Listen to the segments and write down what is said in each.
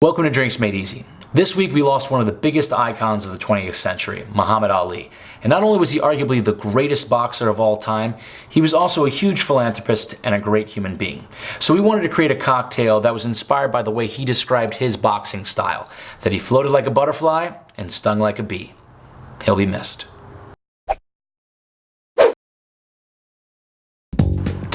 Welcome to Drinks Made Easy. This week we lost one of the biggest icons of the 20th century, Muhammad Ali. And not only was he arguably the greatest boxer of all time, he was also a huge philanthropist and a great human being. So we wanted to create a cocktail that was inspired by the way he described his boxing style, that he floated like a butterfly and stung like a bee. He'll be missed.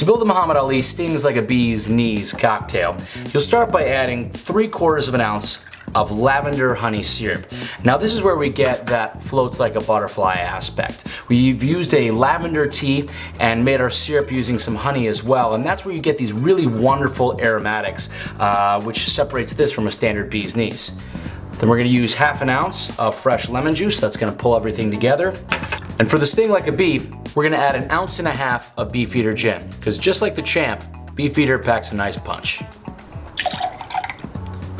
To build the Muhammad Ali stings like a bee's knees cocktail, you'll start by adding 3 quarters of an ounce of lavender honey syrup. Now this is where we get that floats like a butterfly aspect. We've used a lavender tea and made our syrup using some honey as well and that's where you get these really wonderful aromatics uh, which separates this from a standard bee's knees. Then we're going to use half an ounce of fresh lemon juice that's going to pull everything together. And for the sting like a bee, we're gonna add an ounce and a half of Beefeater gin, because just like the champ, Beefeater packs a nice punch.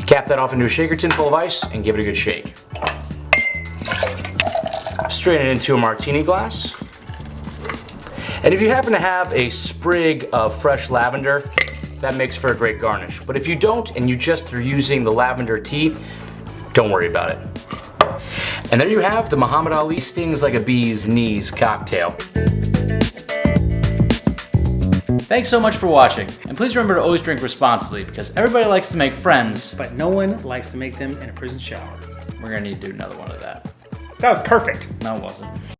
Cap that off into a shaker tin full of ice and give it a good shake. Strain it into a martini glass. And if you happen to have a sprig of fresh lavender, that makes for a great garnish. But if you don't and you just are using the lavender tea, don't worry about it. And there you have the Muhammad Ali Stings Like a Bee's Knees cocktail. Thanks so much for watching, and please remember to always drink responsibly because everybody likes to make friends. But no one likes to make them in a prison shower. We're gonna need to do another one of that. That was perfect. No, it wasn't.